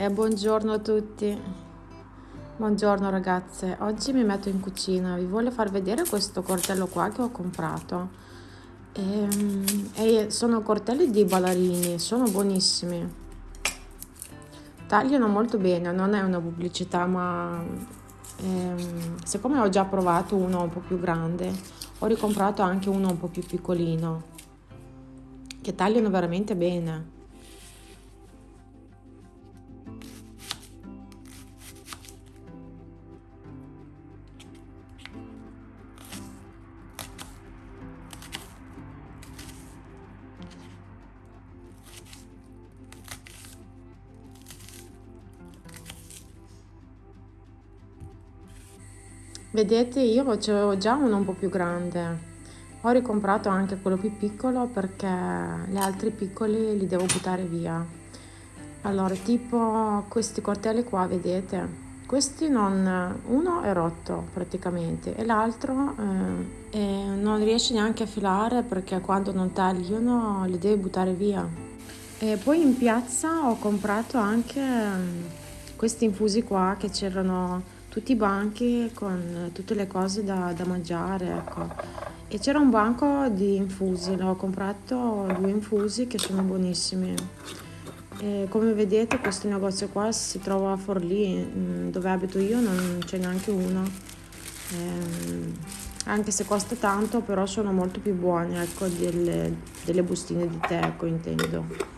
E buongiorno a tutti. Buongiorno ragazze. Oggi mi metto in cucina. Vi voglio far vedere questo coltello qua che ho comprato. E, e sono coltelli di ballarini, sono buonissimi. Tagliano molto bene, non è una pubblicità, ma ehm, siccome ho già provato uno un po' più grande, ho ricomprato anche uno un po' più piccolino, che tagliano veramente bene. Vedete, io c'avevo già uno un po' più grande. Ho ricomprato anche quello più piccolo perché gli altri piccoli li devo buttare via. Allora, tipo questi coltelli qua, vedete? Questi non... uno è rotto praticamente e l'altro eh, non riesce neanche a filare perché quando non tagliano li devi buttare via. E poi in piazza ho comprato anche mm, questi infusi qua che c'erano tutti i banchi con tutte le cose da, da mangiare, ecco. E c'era un banco di infusi, l'ho comprato due infusi che sono buonissimi. E come vedete questo negozio qua si trova a Forlì, mm, dove abito io non c'è neanche uno. Ehm, anche se costa tanto, però sono molto più buoni, ecco, delle, delle bustine di tè, ecco, intendo.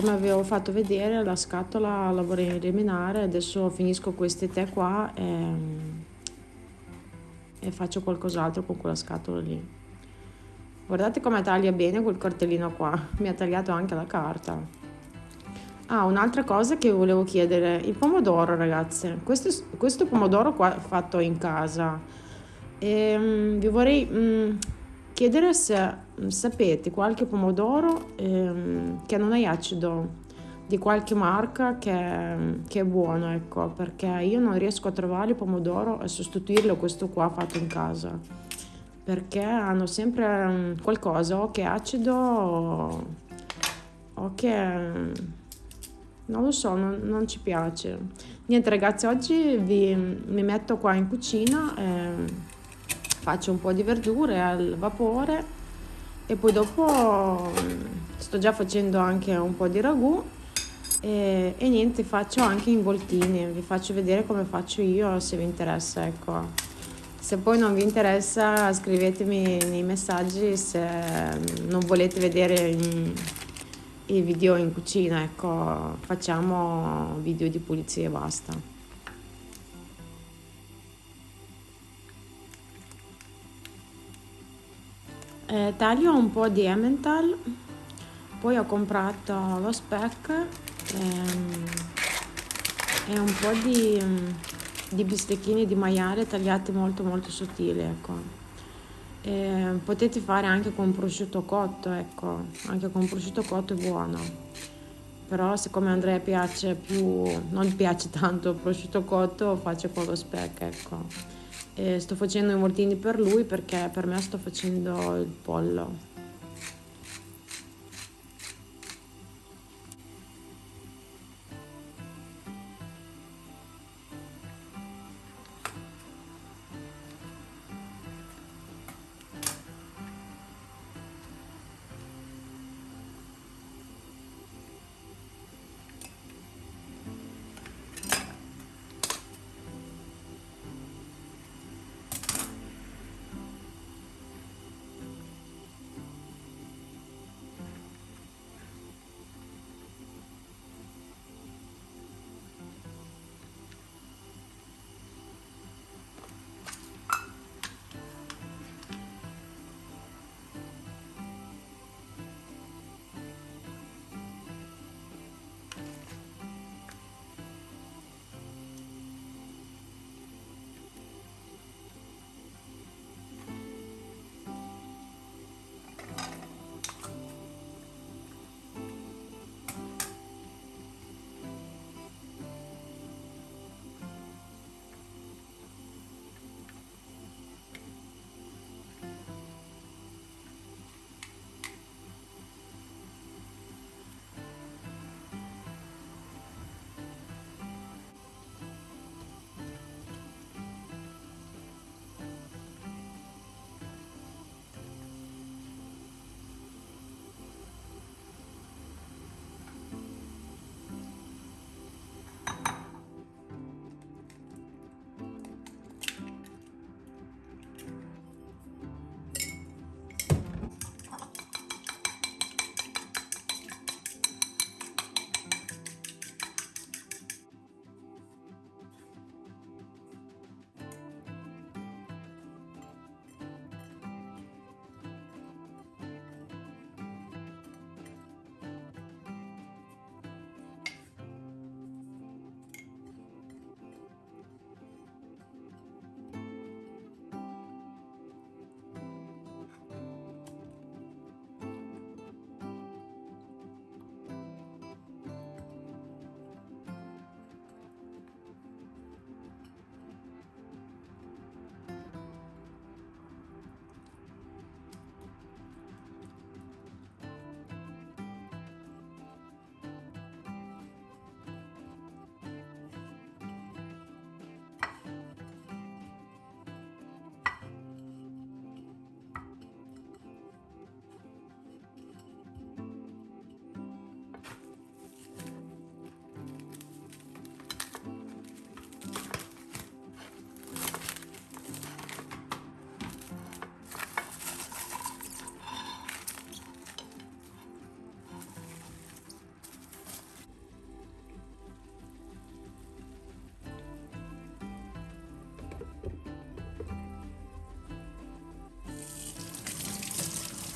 Come avevo fatto vedere la scatola la vorrei eliminare adesso finisco questi tè qua e, e faccio qualcos'altro con quella scatola lì. Guardate come taglia bene quel cartellino qua mi ha tagliato anche la carta. Ah un'altra cosa che volevo chiedere il pomodoro ragazze. Questo, questo pomodoro qua fatto in casa. E, um, vi vorrei um, chiedere se mm, sapete qualche pomodoro ehm, che non è acido di qualche marca che, che, è buono, ecco, perché io non riesco a trovare il pomodoro e sostituirlo questo qua fatto in casa, perché hanno sempre mm, qualcosa o che è acido o, o che non lo so, non, non, ci piace. Niente ragazzi, oggi vi, mi metto qua in cucina. E, faccio un po' di verdure al vapore e poi dopo mm, sto già facendo anche un po' di ragù. E, e niente faccio anche involtini vi faccio vedere come faccio io se vi interessa ecco. Se poi non vi interessa scrivetemi nei messaggi se mm, non volete vedere i video in cucina ecco facciamo video di pulizia e basta eh, taglio un po' di Emmental poi ho comprato lo speck ehm, e un po' di, di, bistecchini di maiale tagliati molto molto sottili ecco. E potete fare anche con prosciutto cotto ecco anche con prosciutto cotto è buono. Però siccome a Andrea piace più non piace tanto il prosciutto cotto faccio con lo speck ecco e sto facendo i mortini per lui perché per me sto facendo il pollo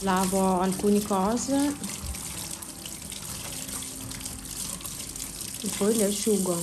lavo alcune cose. E poi le asciugo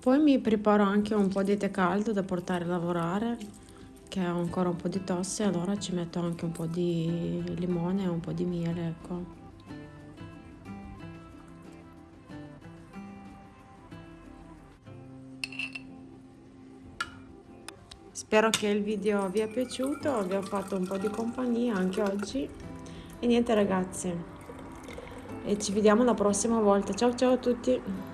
Poi mi preparo anche un po' di tè caldo da portare a lavorare, che ho ancora un po' di tosse, allora ci metto anche un po' di limone e un po' di miele, ecco. Spero che il video vi è piaciuto, vi ho fatto un po' di compagnia anche oggi. E niente ragazzi, e ci vediamo la prossima volta. Ciao ciao a tutti!